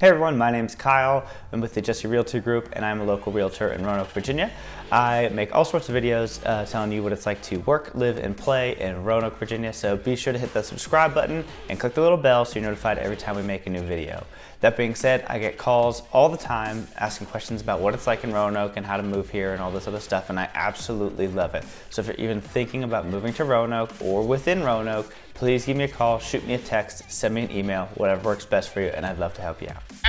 Hey everyone, my name's Kyle. I'm with the Jesse Realty Group and I'm a local realtor in Roanoke, Virginia. I make all sorts of videos uh, telling you what it's like to work, live, and play in Roanoke, Virginia. So be sure to hit the subscribe button and click the little bell so you're notified every time we make a new video. That being said, I get calls all the time asking questions about what it's like in Roanoke and how to move here and all this other stuff, and I absolutely love it. So if you're even thinking about moving to Roanoke or within Roanoke, please give me a call, shoot me a text, send me an email, whatever works best for you, and I'd love to help you out.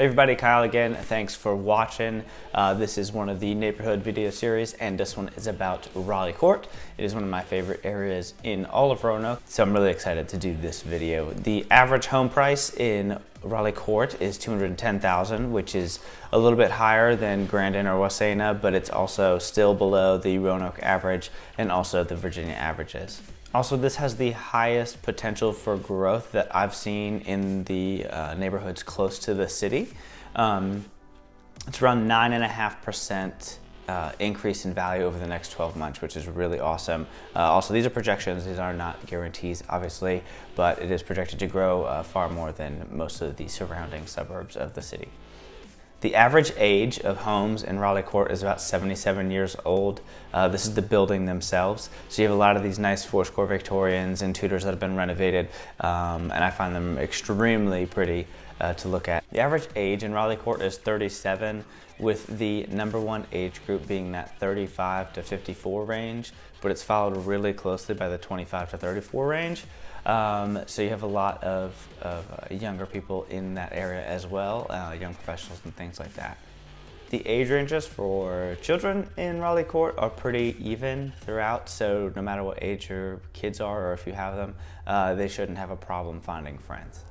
Everybody, Kyle again. Thanks for watching. Uh, this is one of the neighborhood video series, and this one is about Raleigh Court. It is one of my favorite areas in all of Roanoke, so I'm really excited to do this video. The average home price in Raleigh Court is 210,000, which is a little bit higher than Grandin or Wasena, but it's also still below the Roanoke average and also the Virginia averages. Also, this has the highest potential for growth that I've seen in the uh, neighborhoods close to the city. Um, it's around 9.5% uh, increase in value over the next 12 months, which is really awesome. Uh, also, these are projections. These are not guarantees, obviously, but it is projected to grow uh, far more than most of the surrounding suburbs of the city. The average age of homes in Raleigh Court is about 77 years old. Uh, this is the building themselves. So you have a lot of these nice foursquare Victorians and Tudors that have been renovated, um, and I find them extremely pretty uh, to look at. The average age in Raleigh Court is 37, with the number one age group being that 35 to 54 range, but it's followed really closely by the 25 to 34 range. Um, so you have a lot of, of uh, younger people in that area as well, uh, young professionals and things like that. The age ranges for children in Raleigh Court are pretty even throughout, so no matter what age your kids are or if you have them, uh, they shouldn't have a problem finding friends.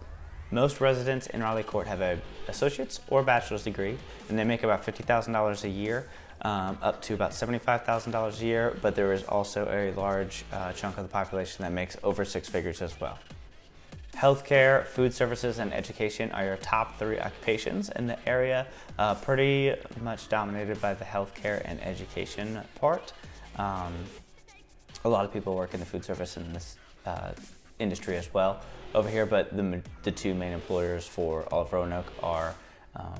Most residents in Raleigh Court have a associate's or bachelor's degree, and they make about $50,000 a year, um, up to about $75,000 a year, but there is also a large uh, chunk of the population that makes over six figures as well. Healthcare, food services, and education are your top three occupations in the area, uh, pretty much dominated by the healthcare and education part. Um, a lot of people work in the food service in this uh, industry as well over here, but the, the two main employers for all of Roanoke are um,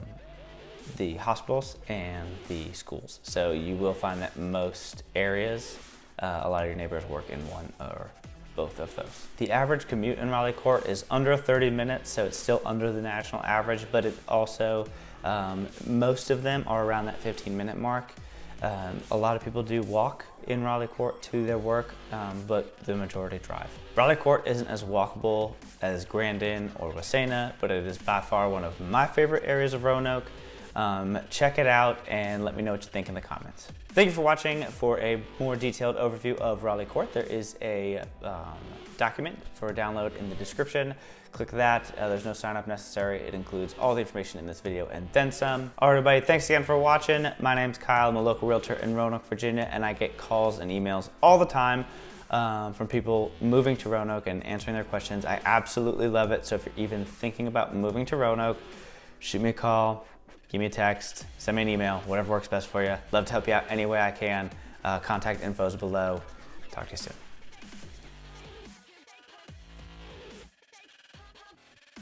the hospitals and the schools. So you will find that most areas, uh, a lot of your neighbors work in one or both of those. The average commute in Raleigh Court is under 30 minutes, so it's still under the national average, but it also, um, most of them are around that 15 minute mark. Um, a lot of people do walk in Raleigh Court to their work, um, but the majority drive. Raleigh Court isn't as walkable as Grandin or Wasena, but it is by far one of my favorite areas of Roanoke. Um, check it out and let me know what you think in the comments. Thank you for watching. For a more detailed overview of Raleigh Court, there is a um, document for download in the description. Click that. Uh, there's no sign up necessary. It includes all the information in this video and then some. All right, everybody, thanks again for watching. My name's Kyle. I'm a local realtor in Roanoke, Virginia, and I get calls and emails all the time um, from people moving to Roanoke and answering their questions. I absolutely love it. So if you're even thinking about moving to Roanoke, shoot me a call, give me a text, send me an email, whatever works best for you. Love to help you out any way I can. Uh, contact info is below. Talk to you soon.